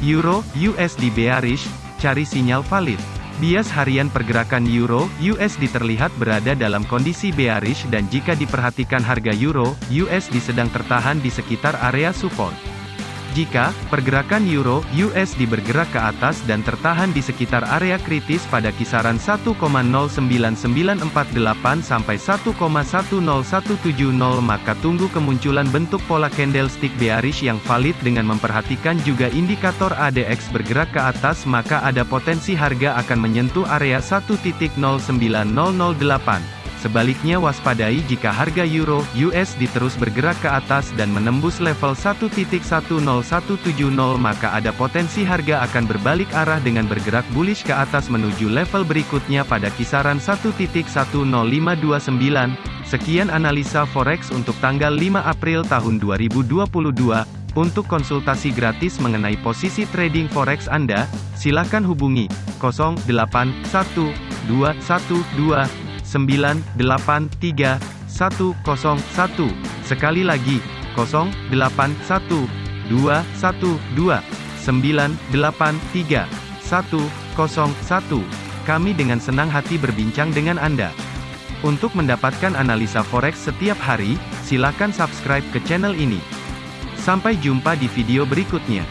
Euro USD bearish, cari sinyal valid. Bias harian pergerakan Euro USD terlihat berada dalam kondisi bearish dan jika diperhatikan harga Euro USD sedang tertahan di sekitar area support. Jika pergerakan euro USD bergerak ke atas dan tertahan di sekitar area kritis pada kisaran 1,09948 sampai 1,10170 maka tunggu kemunculan bentuk pola candlestick bearish yang valid dengan memperhatikan juga indikator ADX bergerak ke atas maka ada potensi harga akan menyentuh area 1.09008. Sebaliknya waspadai jika harga euro USD terus bergerak ke atas dan menembus level 1.10170 maka ada potensi harga akan berbalik arah dengan bergerak bullish ke atas menuju level berikutnya pada kisaran 1.10529. Sekian analisa forex untuk tanggal 5 April tahun 2022. Untuk konsultasi gratis mengenai posisi trading forex Anda, silakan hubungi 081212 983 101. Sekali lagi, 0812 212 983 101. Kami dengan senang hati berbincang dengan Anda. Untuk mendapatkan analisa forex setiap hari, silakan subscribe ke channel ini. Sampai jumpa di video berikutnya.